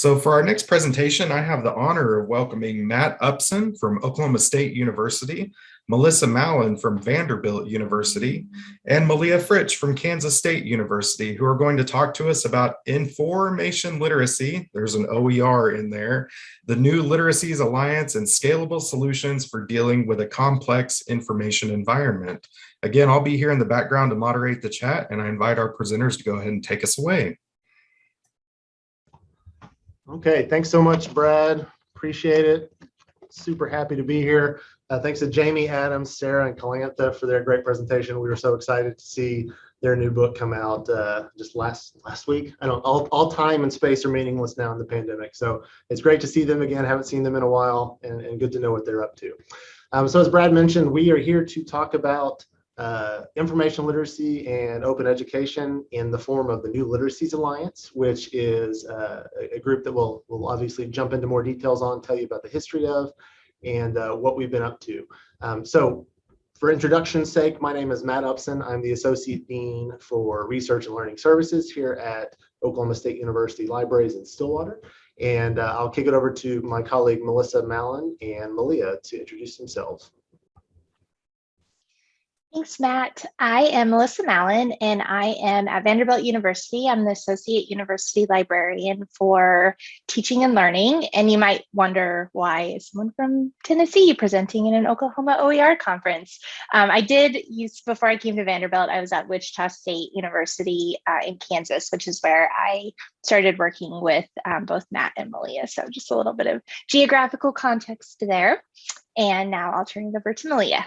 So for our next presentation, I have the honor of welcoming Matt Upson from Oklahoma State University, Melissa Mallon from Vanderbilt University, and Malia Fritsch from Kansas State University, who are going to talk to us about information literacy, there's an OER in there, the New Literacies Alliance and scalable solutions for dealing with a complex information environment. Again, I'll be here in the background to moderate the chat, and I invite our presenters to go ahead and take us away. Okay, thanks so much, Brad. Appreciate it. Super happy to be here. Uh, thanks to Jamie, Adams, Sarah, and Kalantha for their great presentation. We were so excited to see their new book come out uh, just last last week. I don't all, all time and space are meaningless now in the pandemic. So it's great to see them again. Haven't seen them in a while and, and good to know what they're up to. Um, so as Brad mentioned, we are here to talk about uh, information literacy and open education in the form of the New Literacies Alliance, which is uh, a group that we'll, we'll obviously jump into more details on, tell you about the history of, and uh, what we've been up to. Um, so for introduction's sake, my name is Matt Upson. I'm the Associate Dean for Research and Learning Services here at Oklahoma State University Libraries in Stillwater. And uh, I'll kick it over to my colleague, Melissa Mallon and Malia to introduce themselves. Thanks, Matt. I am Melissa Mallon, and I am at Vanderbilt University. I'm the Associate University Librarian for Teaching and Learning. And you might wonder why is someone from Tennessee presenting in an Oklahoma OER conference? Um, I did use, before I came to Vanderbilt, I was at Wichita State University uh, in Kansas, which is where I started working with um, both Matt and Malia. So just a little bit of geographical context there. And now I'll turn it over to Malia.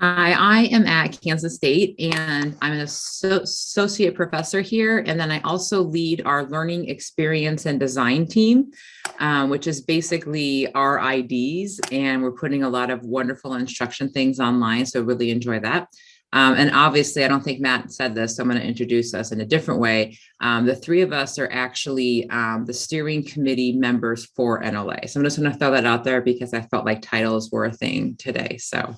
Hi, I am at Kansas State and I'm an associate professor here. And then I also lead our learning experience and design team, um, which is basically our IDs. And we're putting a lot of wonderful instruction things online. So really enjoy that. Um, and obviously, I don't think Matt said this, so I'm going to introduce us in a different way. Um, the three of us are actually um, the steering committee members for NLA. So I'm just going to throw that out there because I felt like titles were a thing today. So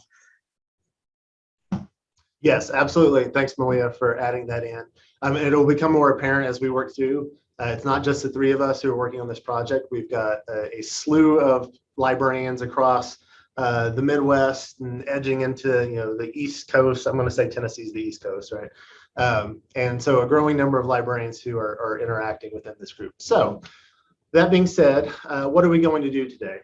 Yes, absolutely. Thanks, Malia, for adding that in. Um, it'll become more apparent as we work through. Uh, it's not just the three of us who are working on this project. We've got a, a slew of librarians across uh, the Midwest and edging into you know the East Coast. I'm going to say Tennessee's the East Coast, right? Um, and so a growing number of librarians who are, are interacting within this group. So that being said, uh, what are we going to do today?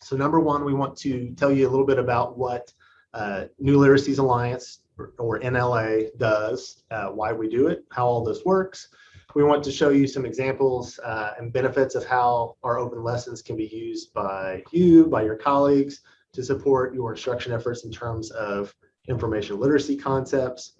So number one, we want to tell you a little bit about what uh, New Literacies Alliance or NLA does, uh, why we do it, how all this works. We want to show you some examples uh, and benefits of how our open lessons can be used by you, by your colleagues, to support your instruction efforts in terms of information literacy concepts.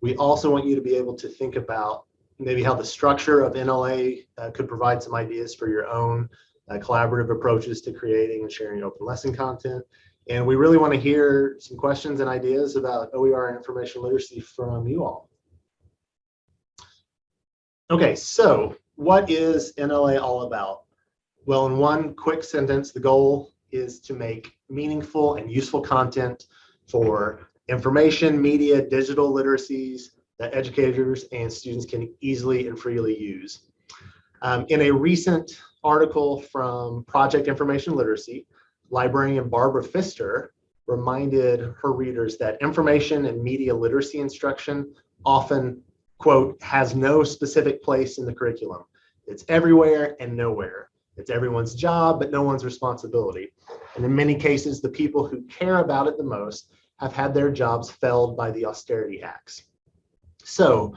We also want you to be able to think about maybe how the structure of NLA uh, could provide some ideas for your own uh, collaborative approaches to creating and sharing open lesson content. And we really want to hear some questions and ideas about OER and information literacy from you all. Okay, so what is NLA all about? Well, in one quick sentence, the goal is to make meaningful and useful content for information, media, digital literacies that educators and students can easily and freely use. Um, in a recent article from Project Information Literacy, librarian Barbara Fister reminded her readers that information and media literacy instruction often, quote, has no specific place in the curriculum. It's everywhere and nowhere. It's everyone's job, but no one's responsibility. And in many cases, the people who care about it the most have had their jobs felled by the austerity acts. So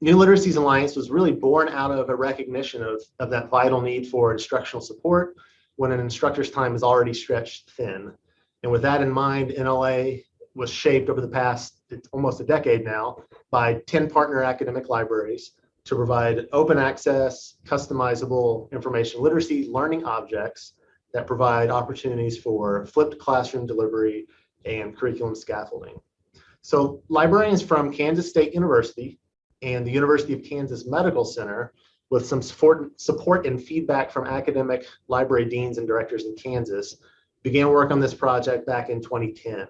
New Literacies Alliance was really born out of a recognition of, of that vital need for instructional support when an instructor's time is already stretched thin. And with that in mind, NLA was shaped over the past almost a decade now by 10 partner academic libraries to provide open access, customizable information literacy learning objects that provide opportunities for flipped classroom delivery and curriculum scaffolding. So librarians from Kansas State University and the University of Kansas Medical Center with some support, support and feedback from academic library deans and directors in Kansas, began work on this project back in 2010.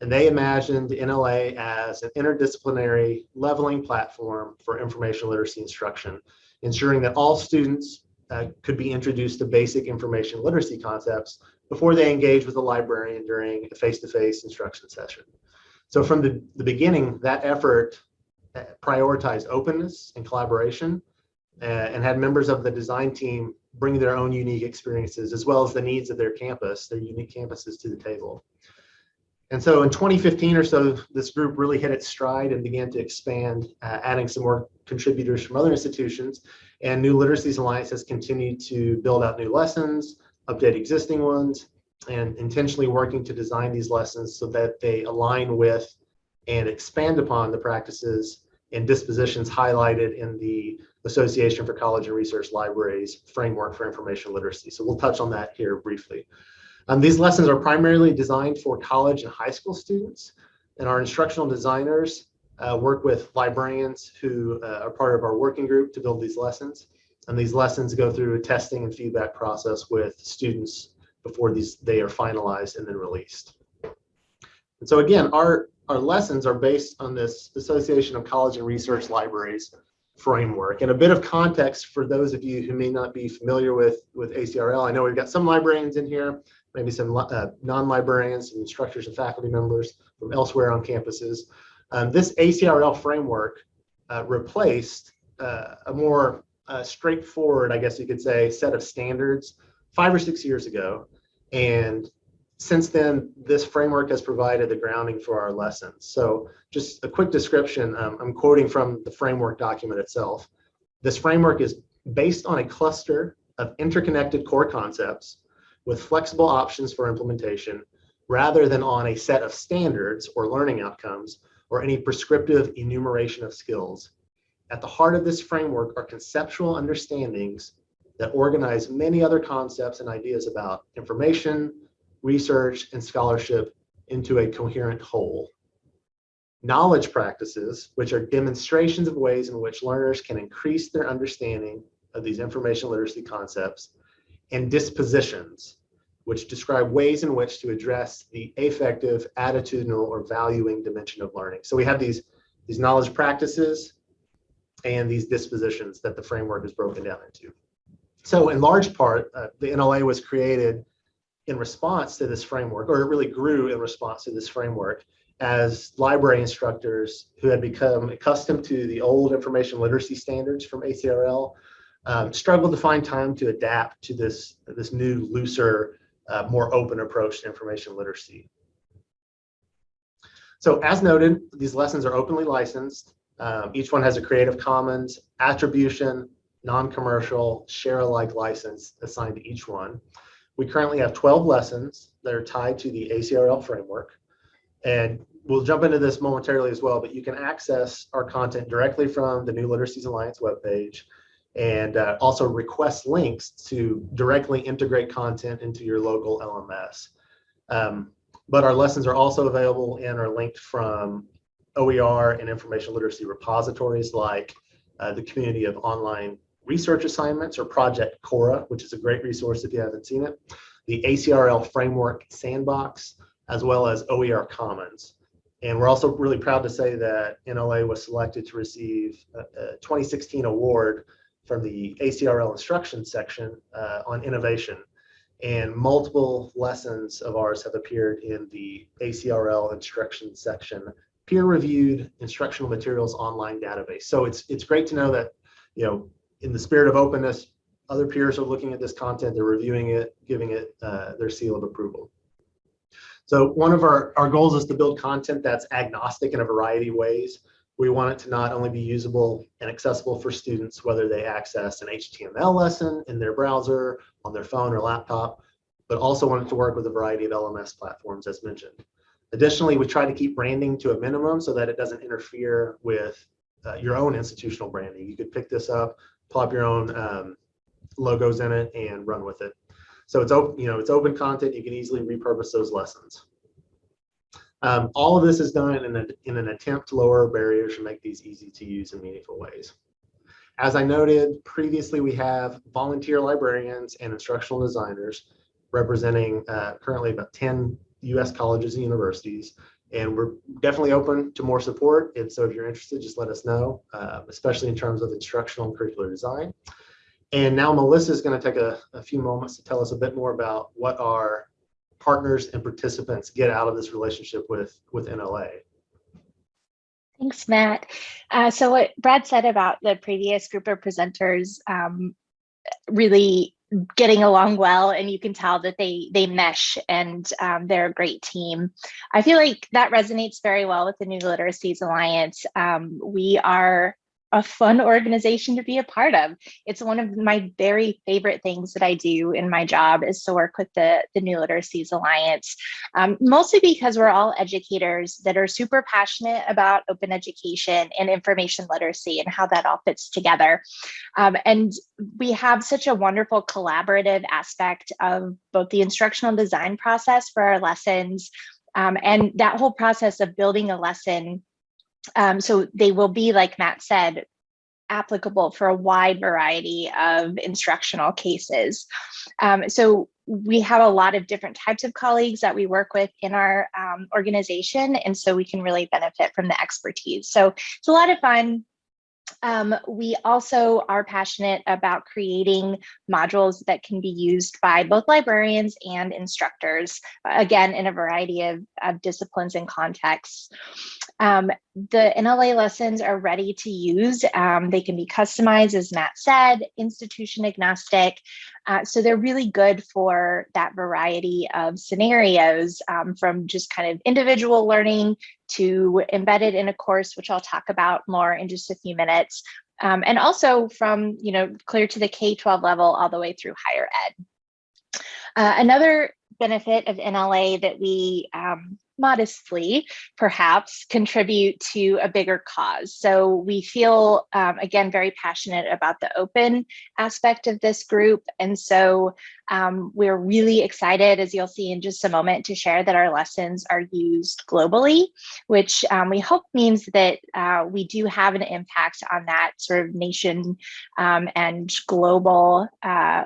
And they imagined NLA as an interdisciplinary leveling platform for information literacy instruction. ensuring that all students uh, could be introduced to basic information literacy concepts before they engage with a librarian during a face-to-face instruction session. So from the, the beginning, that effort uh, prioritized openness and collaboration and had members of the design team bring their own unique experiences as well as the needs of their campus, their unique campuses to the table. And so in 2015 or so, this group really hit its stride and began to expand, uh, adding some more contributors from other institutions. And New Literacies Alliance has continued to build out new lessons, update existing ones, and intentionally working to design these lessons so that they align with and expand upon the practices and dispositions highlighted in the Association for College and Research Libraries Framework for Information Literacy. So we'll touch on that here briefly. Um, these lessons are primarily designed for college and high school students, and our instructional designers uh, work with librarians who uh, are part of our working group to build these lessons. And these lessons go through a testing and feedback process with students before these they are finalized and then released. And so again, our, our lessons are based on this Association of College and Research Libraries framework. And a bit of context for those of you who may not be familiar with, with ACRL. I know we've got some librarians in here, maybe some uh, non-librarians, some instructors and faculty members from elsewhere on campuses. Um, this ACRL framework uh, replaced uh, a more uh, straightforward, I guess you could say, set of standards five or six years ago. And since then, this framework has provided the grounding for our lessons. So just a quick description, um, I'm quoting from the framework document itself. This framework is based on a cluster of interconnected core concepts with flexible options for implementation rather than on a set of standards or learning outcomes or any prescriptive enumeration of skills. At the heart of this framework are conceptual understandings that organize many other concepts and ideas about information, research, and scholarship into a coherent whole. Knowledge practices, which are demonstrations of ways in which learners can increase their understanding of these information literacy concepts, and dispositions, which describe ways in which to address the affective, attitudinal, or valuing dimension of learning. So we have these, these knowledge practices and these dispositions that the framework is broken down into. So in large part, uh, the NLA was created in response to this framework, or it really grew in response to this framework as library instructors who had become accustomed to the old information literacy standards from ACRL um, struggled to find time to adapt to this, this new, looser, uh, more open approach to information literacy. So as noted, these lessons are openly licensed. Um, each one has a Creative Commons attribution, non-commercial, share alike license assigned to each one. We currently have 12 lessons that are tied to the ACRL framework. And we'll jump into this momentarily as well, but you can access our content directly from the New Literacies Alliance webpage and uh, also request links to directly integrate content into your local LMS. Um, but our lessons are also available and are linked from OER and information literacy repositories like uh, the community of online research assignments or Project Cora, which is a great resource if you haven't seen it, the ACRL Framework Sandbox, as well as OER Commons. And we're also really proud to say that NLA was selected to receive a, a 2016 award from the ACRL instruction section uh, on innovation. And multiple lessons of ours have appeared in the ACRL instruction section, peer-reviewed instructional materials online database. So it's it's great to know that, you know, in the spirit of openness, other peers are looking at this content, they're reviewing it, giving it uh, their seal of approval. So one of our, our goals is to build content that's agnostic in a variety of ways. We want it to not only be usable and accessible for students, whether they access an HTML lesson in their browser, on their phone or laptop, but also want it to work with a variety of LMS platforms as mentioned. Additionally, we try to keep branding to a minimum so that it doesn't interfere with uh, your own institutional branding. You could pick this up, plop your own um, logos in it and run with it. So it's open, you know, it's open content. You can easily repurpose those lessons. Um, all of this is done in, a, in an attempt to lower barriers and make these easy to use in meaningful ways. As I noted previously, we have volunteer librarians and instructional designers representing uh, currently about 10 US colleges and universities And we're definitely open to more support. And so if you're interested, just let us know, uh, especially in terms of instructional and curricular design. And now Melissa is going to take a, a few moments to tell us a bit more about what our partners and participants get out of this relationship with, with NLA. Thanks, Matt. Uh, so what Brad said about the previous group of presenters um, really getting along well and you can tell that they they mesh and um, they're a great team. I feel like that resonates very well with the New Literacies Alliance. Um, we are a fun organization to be a part of. It's one of my very favorite things that I do in my job is to work with the, the New Literacies Alliance, um, mostly because we're all educators that are super passionate about open education and information literacy and how that all fits together. Um, and we have such a wonderful collaborative aspect of both the instructional design process for our lessons um, and that whole process of building a lesson um, so they will be, like Matt said, applicable for a wide variety of instructional cases. Um, so we have a lot of different types of colleagues that we work with in our um, organization, and so we can really benefit from the expertise. So it's a lot of fun. Um, we also are passionate about creating modules that can be used by both librarians and instructors, again, in a variety of, of disciplines and contexts. Um, the NLA lessons are ready to use. Um, they can be customized, as Matt said, institution agnostic. Uh, so they're really good for that variety of scenarios um, from just kind of individual learning to embedded in a course, which I'll talk about more in just a few minutes. Um, and also from, you know, clear to the K-12 level all the way through higher ed. Uh, another benefit of NLA that we um, modestly perhaps contribute to a bigger cause. So we feel, um, again, very passionate about the open aspect of this group. And so um, we're really excited, as you'll see in just a moment, to share that our lessons are used globally, which um, we hope means that uh, we do have an impact on that sort of nation um, and global uh,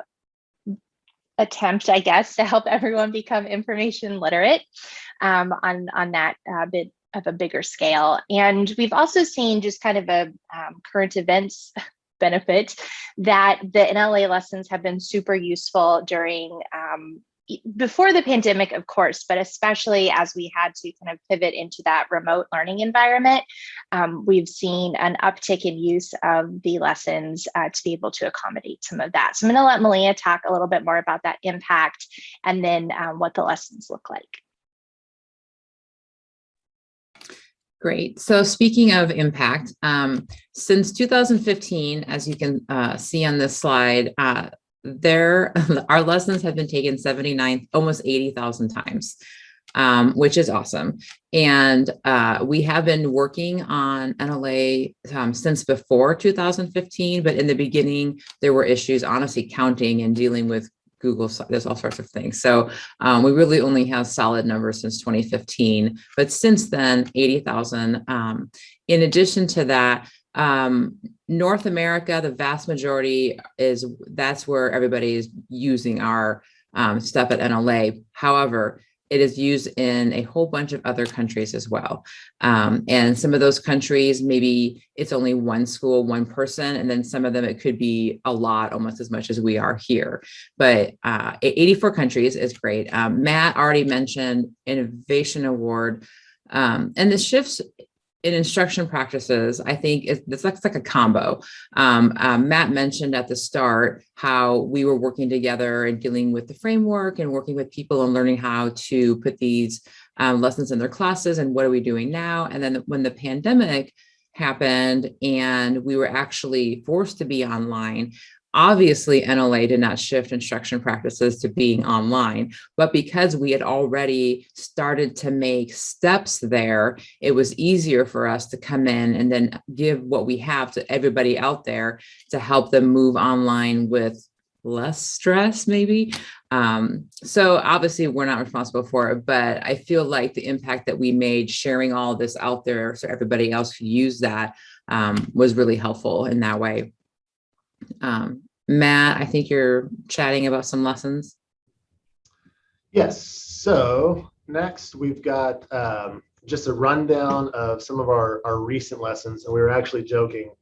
attempt, I guess, to help everyone become information literate um, on, on that uh, bit of a bigger scale. And we've also seen just kind of a um, current events benefit that the NLA lessons have been super useful during um, before the pandemic, of course, but especially as we had to kind of pivot into that remote learning environment, um, we've seen an uptick in use of the lessons uh, to be able to accommodate some of that. So I'm going to let Malia talk a little bit more about that impact and then um, what the lessons look like. Great. So speaking of impact, um, since 2015, as you can uh, see on this slide, uh, there our lessons have been taken 79, almost 80,000 times, um, which is awesome. And uh, we have been working on NLA um, since before 2015, but in the beginning, there were issues, honestly, counting and dealing with Google, there's all sorts of things. So um, we really only have solid numbers since 2015, but since then, 80,000. Um, in addition to that, um, North America, the vast majority is, that's where everybody is using our um, stuff at NLA. However, it is used in a whole bunch of other countries as well. Um, and some of those countries, maybe it's only one school, one person, and then some of them it could be a lot, almost as much as we are here. But uh, 84 countries is great. Um, Matt already mentioned Innovation Award. Um, and the shifts in instruction practices, I think it's like, it's like a combo. Um, um, Matt mentioned at the start how we were working together and dealing with the framework and working with people and learning how to put these um, lessons in their classes and what are we doing now. And then when the pandemic happened and we were actually forced to be online, Obviously, NLA did not shift instruction practices to being online, but because we had already started to make steps there, it was easier for us to come in and then give what we have to everybody out there to help them move online with less stress maybe. Um, so obviously we're not responsible for it, but I feel like the impact that we made sharing all this out there so everybody else could use that um, was really helpful in that way. Um, Matt, I think you're chatting about some lessons. Yes. So next we've got um, just a rundown of some of our, our recent lessons. And we were actually joking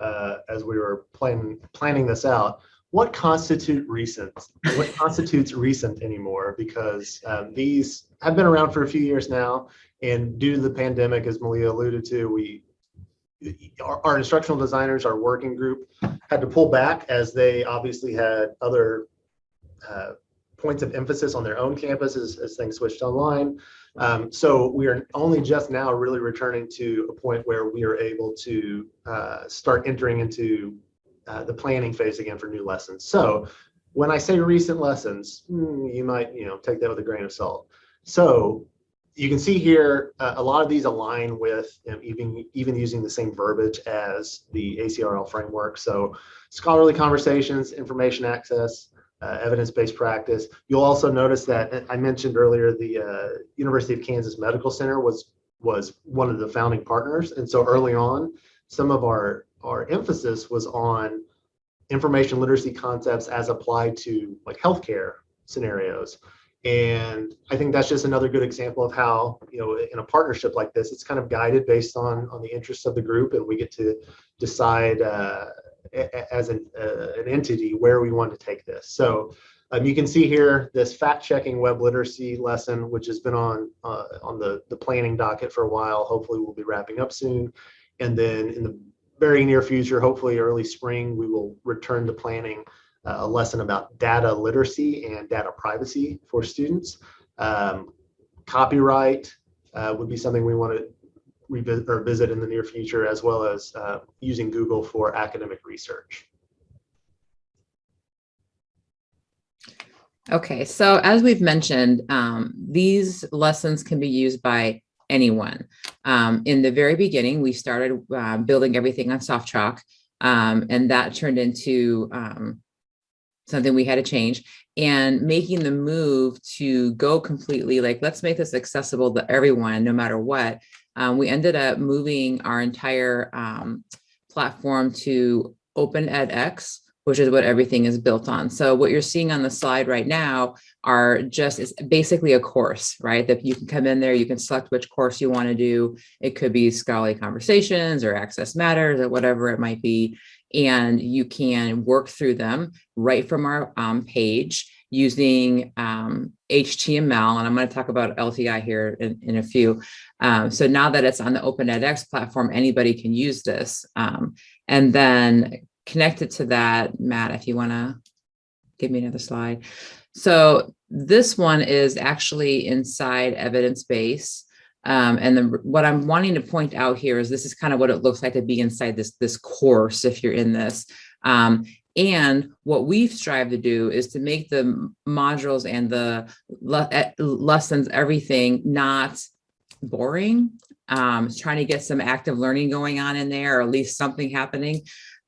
uh, as we were planning planning this out. What constitute recent? What constitutes recent anymore? Because um, these have been around for a few years now, and due to the pandemic, as Malia alluded to, we our, our instructional designers, our working group, had to pull back as they obviously had other uh, points of emphasis on their own campuses as things switched online. Um, so we are only just now really returning to a point where we are able to uh, start entering into uh, the planning phase again for new lessons. So when I say recent lessons, hmm, you might you know take that with a grain of salt. So you can see here uh, a lot of these align with even even using the same verbiage as the ACRL framework. So scholarly conversations, information access, uh, evidence-based practice. You'll also notice that I mentioned earlier the uh, University of Kansas Medical Center was was one of the founding partners, and so early on, some of our our emphasis was on information literacy concepts as applied to like healthcare scenarios. And I think that's just another good example of how, you know, in a partnership like this, it's kind of guided based on on the interests of the group, and we get to decide uh, as an, uh, an entity where we want to take this. So um, you can see here this fact checking web literacy lesson, which has been on uh, on the, the planning docket for a while. Hopefully we'll be wrapping up soon. And then in the very near future, hopefully early spring, we will return to planning a lesson about data literacy and data privacy for students. Um, copyright uh, would be something we want to revisit or visit in the near future, as well as uh, using Google for academic research. Okay, so as we've mentioned, um, these lessons can be used by anyone. Um, in the very beginning, we started uh, building everything on SoftChalk, um, and that turned into um, something we had to change and making the move to go completely like, let's make this accessible to everyone, no matter what um, we ended up moving our entire um, platform to Open edX, which is what everything is built on. So what you're seeing on the slide right now are just, it's basically a course, right? That you can come in there, you can select which course you want to do. It could be scholarly conversations or access matters or whatever it might be. And you can work through them right from our um, page using um, HTML, and I'm going to talk about LTI here in, in a few. Um, so now that it's on the Open edX platform, anybody can use this. Um, and then connected to that, Matt, if you want to give me another slide. So this one is actually inside evidence base. Um, and what I'm wanting to point out here is this is kind of what it looks like to be inside this, this course if you're in this. Um, and what we've strived to do is to make the modules and the le eh, lessons, everything not boring, um, trying to get some active learning going on in there, or at least something happening.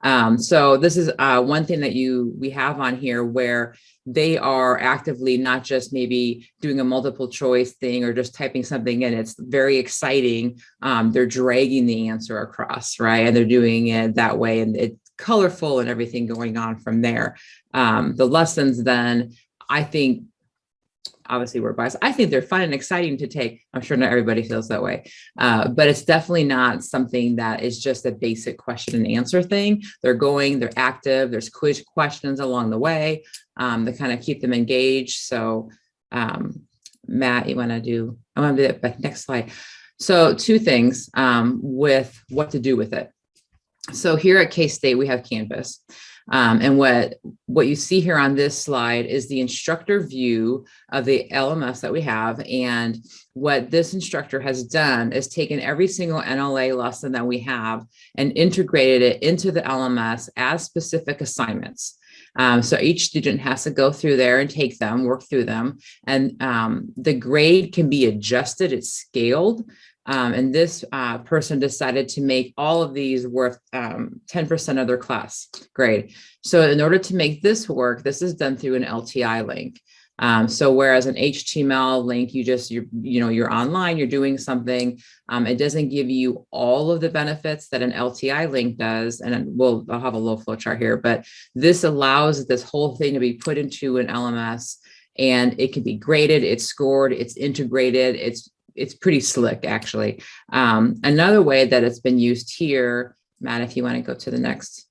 Um, so this is uh, one thing that you we have on here where they are actively not just maybe doing a multiple choice thing or just typing something in. It's very exciting. Um, they're dragging the answer across, right? And they're doing it that way. And it's colorful and everything going on from there. Um, the lessons then, I think, obviously we're biased. I think they're fun and exciting to take. I'm sure not everybody feels that way, uh, but it's definitely not something that is just a basic question and answer thing. They're going, they're active, there's quiz questions along the way um, to kind of keep them engaged. So um, Matt, you wanna do, I wanna do that, next slide. So two things um, with what to do with it. So here at K-State, we have Canvas. Um, and what, what you see here on this slide is the instructor view of the LMS that we have. And what this instructor has done is taken every single NLA lesson that we have and integrated it into the LMS as specific assignments. Um, so each student has to go through there and take them, work through them, and um, the grade can be adjusted, it's scaled um, and this uh, person decided to make all of these worth 10% um, of their class grade. So in order to make this work, this is done through an LTI link. Um, so whereas an HTML link, you just, you're, you know, you're online, you're doing something, um, it doesn't give you all of the benefits that an LTI link does. And we'll, I'll have a little flow chart here, but this allows this whole thing to be put into an LMS and it can be graded, it's scored, it's integrated, it's it's pretty slick, actually. Um, another way that it's been used here, Matt, if you want to go to the next.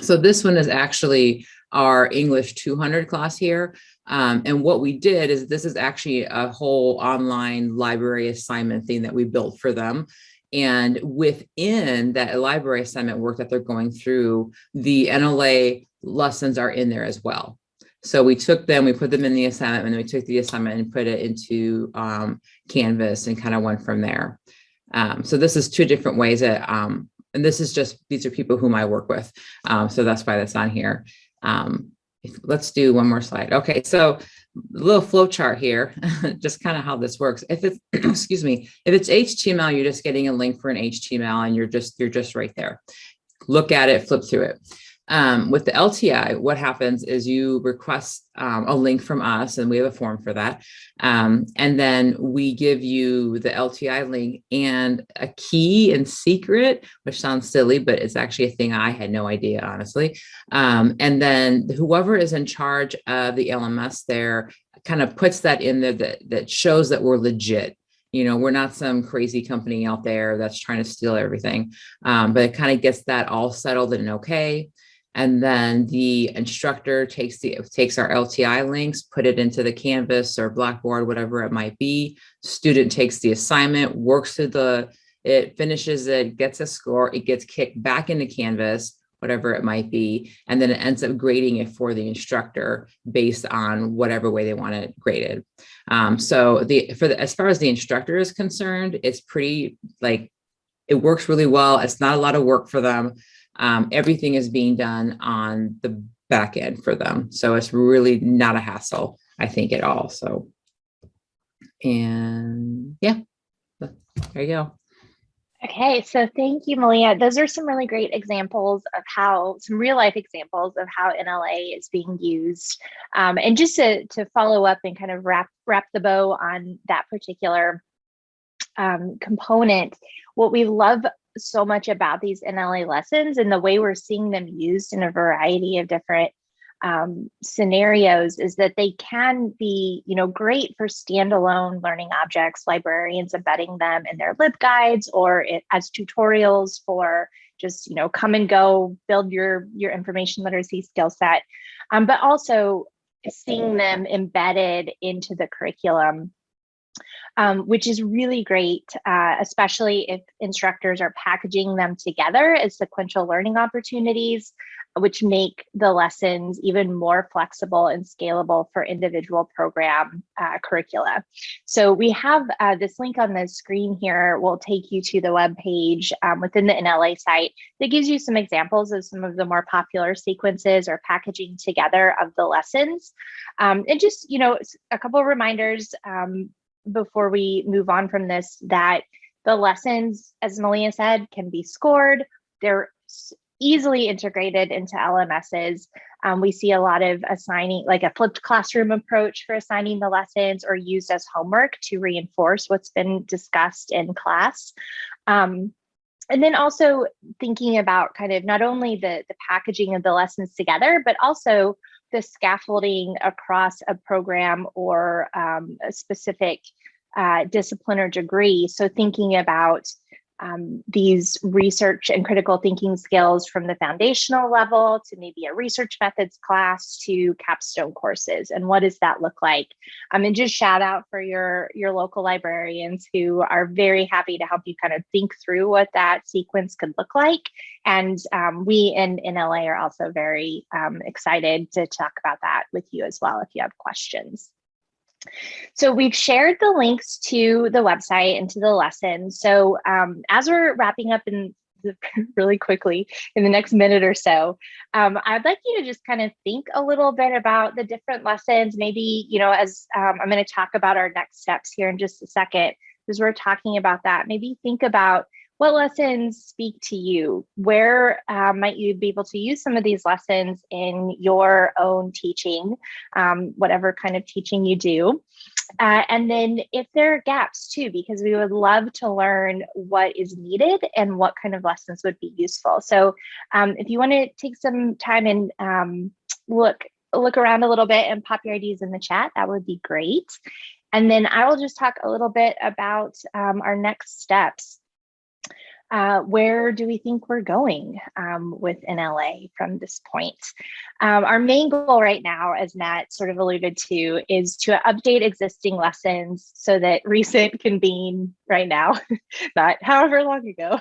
So this one is actually our English 200 class here. Um, and what we did is this is actually a whole online library assignment thing that we built for them. And within that library assignment work that they're going through, the NLA lessons are in there as well. So we took them, we put them in the assignment, and then we took the assignment and put it into um, Canvas and kind of went from there. Um, so this is two different ways that, um, and this is just, these are people whom I work with. Um, so that's why that's on here. Um, if- let's do one more slide. Okay, so a little flow chart here, just kind of how this works. If it's, excuse me, if it's HTML, you're just getting a link for an HTML and you're just, you're just right there. Look at it, flip through it. Um, with the LTI, what happens is you request um, a link from us and we have a form for that. Um, and then we give you the LTI link and a key and secret, which sounds silly, but it's actually a thing I had no idea, honestly. Um, and then whoever is in charge of the LMS there kind of puts that in there that, that shows that we're legit. You know, we're not some crazy company out there that's trying to steal everything, um, but it kind of gets that all settled and okay. And then the instructor takes the takes our LTI links, put it into the Canvas or Blackboard, whatever it might be. Student takes the assignment, works through the, it finishes it, gets a score, it gets kicked back into Canvas, whatever it might be, and then it ends up grading it for the instructor based on whatever way they want it graded. Um, so the for the as far as the instructor is concerned, it's pretty like it works really well. It's not a lot of work for them um, everything is being done on the back end for them. So it's really not a hassle, I think at all. So, and yeah, there you go. Okay, so thank you, Malia. Those are some really great examples of how, some real life examples of how NLA is being used. Um, and just to, to follow up and kind of wrap, wrap the bow on that particular um, component, what we love so much about these NLA lessons and the way we're seeing them used in a variety of different um, scenarios is that they can be, you know, great for standalone learning objects, librarians embedding them in their LibGuides or it, as tutorials for just, you know, come and go, build your, your information literacy skill set, um, but also seeing them embedded into the curriculum um, which is really great, uh, especially if instructors are packaging them together as sequential learning opportunities, which make the lessons even more flexible and scalable for individual program uh, curricula. So we have uh, this link on the screen here will take you to the web page um, within the NLA site that gives you some examples of some of the more popular sequences or packaging together of the lessons. Um, and just, you know, a couple of reminders, um, before we move on from this that the lessons, as Malia said, can be scored. They're easily integrated into LMSs. Um, we see a lot of assigning, like a flipped classroom approach for assigning the lessons or used as homework to reinforce what's been discussed in class. Um, and then also thinking about kind of not only the, the packaging of the lessons together, but also the scaffolding across a program or um, a specific uh, discipline or degree. So thinking about um, these research and critical thinking skills from the foundational level to maybe a research methods class to capstone courses and what does that look like um, and just shout out for your your local librarians who are very happy to help you kind of think through what that sequence could look like and um, we in, in LA are also very um, excited to talk about that with you as well if you have questions. So we've shared the links to the website and to the lesson. So um, as we're wrapping up in the, really quickly in the next minute or so, um, I'd like you to just kind of think a little bit about the different lessons. Maybe, you know, as um, I'm going to talk about our next steps here in just a second, as we're talking about that, maybe think about what lessons speak to you? Where uh, might you be able to use some of these lessons in your own teaching, um, whatever kind of teaching you do? Uh, and then if there are gaps too, because we would love to learn what is needed and what kind of lessons would be useful. So um, if you want to take some time and um, look look around a little bit and pop your ideas in the chat, that would be great. And then I will just talk a little bit about um, our next steps. Uh, where do we think we're going um, with NLA from this point? Um, our main goal right now, as Matt sort of alluded to, is to update existing lessons so that recent can be right now, not however long ago.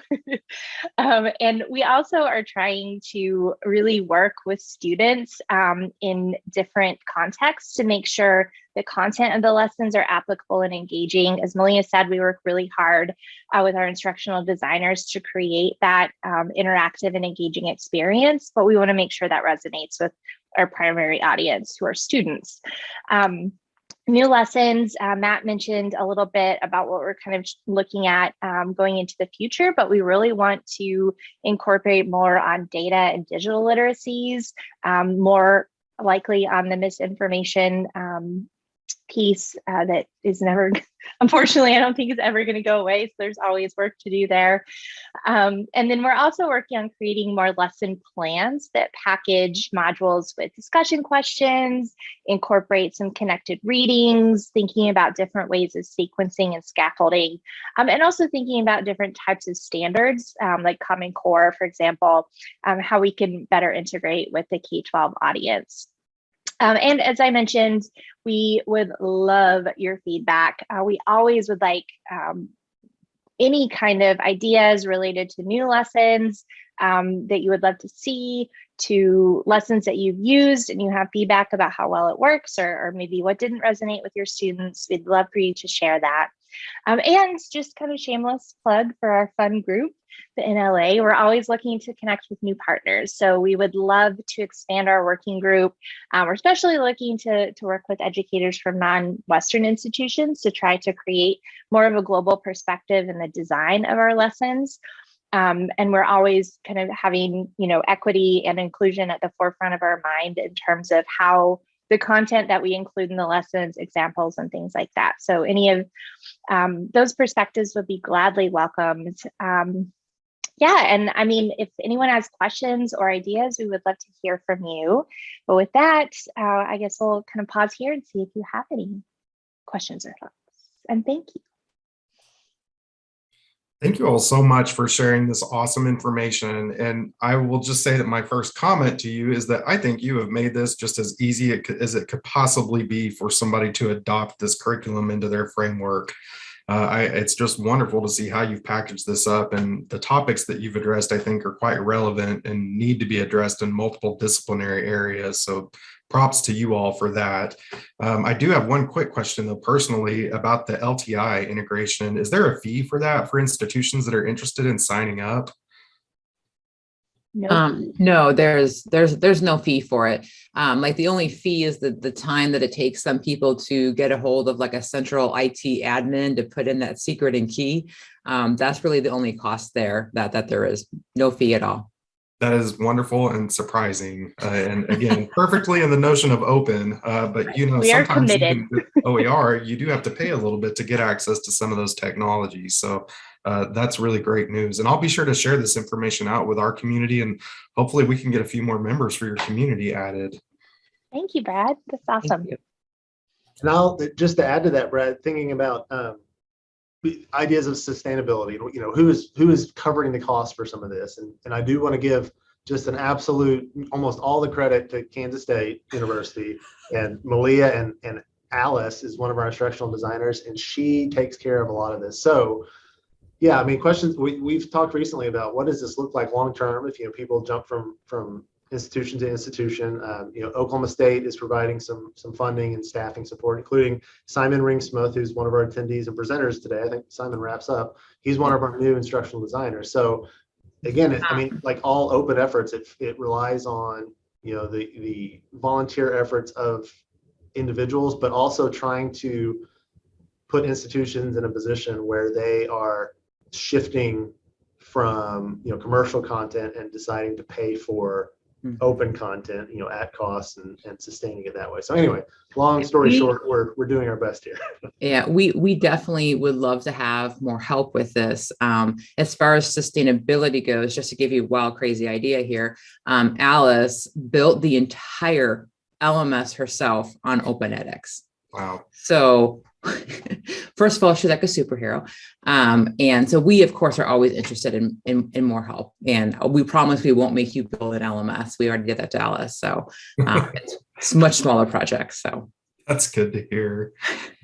um, and we also are trying to really work with students um, in different contexts to make sure the content of the lessons are applicable and engaging. As Malia said, we work really hard uh, with our instructional designers to create that um, interactive and engaging experience, but we wanna make sure that resonates with our primary audience, who are students. Um, new lessons, uh, Matt mentioned a little bit about what we're kind of looking at um, going into the future, but we really want to incorporate more on data and digital literacies, um, more likely on the misinformation um, piece uh, that is never, unfortunately, I don't think is ever going to go away. So there's always work to do there. Um, and then we're also working on creating more lesson plans that package modules with discussion questions, incorporate some connected readings, thinking about different ways of sequencing and scaffolding, um, and also thinking about different types of standards um, like Common Core, for example, um, how we can better integrate with the K-12 audience. Um, and as I mentioned, we would love your feedback. Uh, we always would like um, any kind of ideas related to new lessons um, that you would love to see, to lessons that you've used and you have feedback about how well it works or, or maybe what didn't resonate with your students. We'd love for you to share that. Um, and just kind of shameless plug for our fun group, the NLA. We're always looking to connect with new partners. So we would love to expand our working group. Um, we're especially looking to, to work with educators from non-Western institutions to try to create more of a global perspective in the design of our lessons. Um, and we're always kind of having, you know, equity and inclusion at the forefront of our mind in terms of how the content that we include in the lessons, examples, and things like that. So any of um, those perspectives would be gladly welcomed. Um, yeah, and I mean, if anyone has questions or ideas, we would love to hear from you. But with that, uh, I guess we'll kind of pause here and see if you have any questions or thoughts. And thank you. Thank you all so much for sharing this awesome information. And I will just say that my first comment to you is that I think you have made this just as easy as it could possibly be for somebody to adopt this curriculum into their framework. Uh, I, it's just wonderful to see how you've packaged this up and the topics that you've addressed, I think are quite relevant and need to be addressed in multiple disciplinary areas. So props to you all for that. Um, I do have one quick question though, personally about the LTI integration. Is there a fee for that for institutions that are interested in signing up? No. Um, no, there's there's there's no fee for it. Um, like the only fee is the the time that it takes some people to get a hold of like a central IT admin to put in that secret and key. Um, that's really the only cost there that that there is no fee at all. That is wonderful and surprising. Uh, and again, perfectly in the notion of open, uh, but you know, We are sometimes committed. even with OER, you do have to pay a little bit to get access to some of those technologies. So uh, that's really great news. And I'll be sure to share this information out with our community and hopefully we can get a few more members for your community added. Thank you, Brad. That's awesome. And I'll, just to add to that, Brad, thinking about um, ideas of sustainability, you know, who is, who is covering the cost for some of this? And, and I do want to give just an absolute, almost all the credit to Kansas State University and Malia and, and Alice is one of our instructional designers and she takes care of a lot of this. So yeah, I mean, questions, we, we've talked recently about what does this look like long-term if, you know, people jump from, from institution to institution. Um, you know, Oklahoma State is providing some some funding and staffing support, including Simon Ringsmith, who's one of our attendees and presenters today. I think Simon wraps up. He's one of our new instructional designers. So again, it, I mean, like all open efforts, it it relies on you know the the volunteer efforts of individuals, but also trying to put institutions in a position where they are shifting from you know commercial content and deciding to pay for Mhm. open content, you know, at cost and, and sustaining it that way. So anyway, long story We- short, we're, we're doing our best here. Yeah, we we definitely would love to have more help with this. Um, as far as sustainability goes, just to give you a wild, crazy idea here, um, Alice built the entire LMS herself on OpenEdX. Wow. So first of all, she's like a superhero. Um, and so we, of course, are always interested in, in, in more help. And we promise we won't make you build an LMS. We already did that to Alice. So um, it's, it's much smaller projects. So That's good to hear.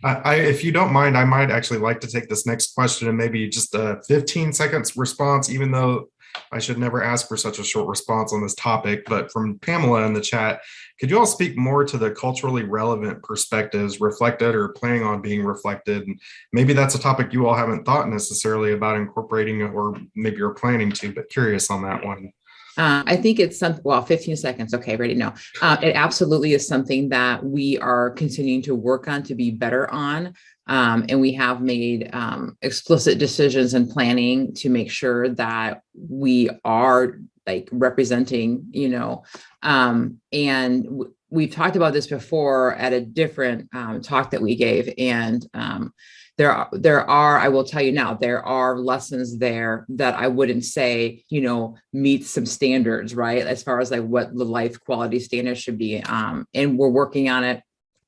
I, I, if you don't mind, I might actually like to take this next question and maybe just a 15 seconds response, even though I should never ask for such a short response on this topic. But from Pamela in the chat, could you all speak more to the culturally relevant perspectives reflected or planning on being reflected? And maybe that's a topic you all haven't thought necessarily about incorporating or maybe you're planning to, but curious on that one. Uh, I think it's some, well, 15 seconds. Okay, ready? No, uh, it absolutely is something that we are continuing to work on to be better on. Um, and we have made um, explicit decisions and planning to make sure that we are like representing, you know, um, and we've talked about this before at a different um, talk that we gave. And um, there are, there are, I will tell you now, there are lessons there that I wouldn't say, you know, meet some standards, right? As far as like what the life quality standards should be. Um, and we're working on it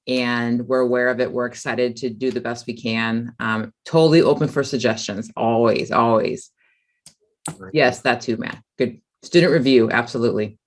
and we're aware of it. We're excited to do the best we can. Um, totally open for suggestions, always, always. Yes, that too, Matt. Good. Student review, absolutely.